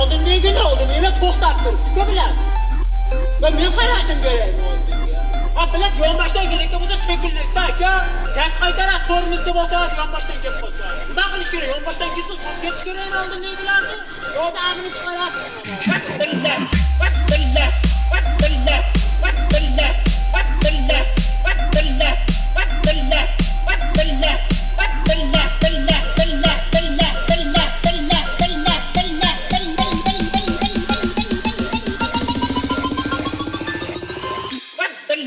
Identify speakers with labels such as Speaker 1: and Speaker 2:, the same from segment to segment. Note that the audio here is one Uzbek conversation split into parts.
Speaker 1: oldin nega oldin meni to'xtab tur uka va men qarashim kerak oldinga ha bilan yonboshdan kelayotgan bo'lsa sekinlikda aka gaz qaytaradi tormozni bosadi yonboshdan kelib qolsa nima qilish kerak yonboshdan kelsa solib ketish kerak oldin negilarni yo'da ag'ini chiqaradi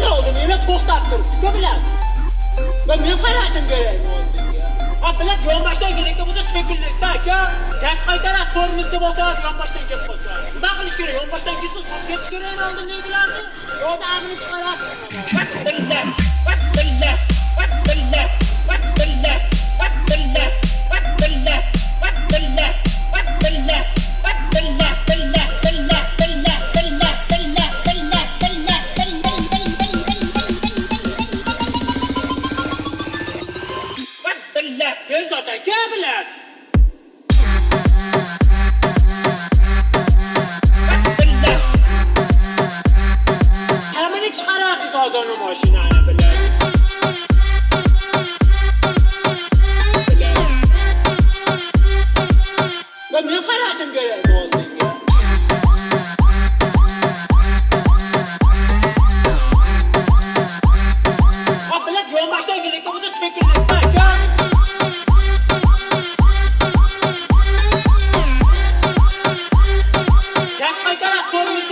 Speaker 1: ne oldu? Meni to'xtab tur. Uka bilan. Va men qarashim kerak oldinga. Ha bilan yonboshdan bo'lsa sekinlikda aka. Gaz qaytaradi tormozga bosadi yonboshdan kelib qolsa. Nima qilish kerak? Yonboshdan ketsa solib ketish kerak oldin negilarni. Yo'da ag'ini chiqaradi. Billah, billah, billah, я, блядь! Hamini chiqaryapmiz ozoni mashinani, блядь! Ben ne kararım?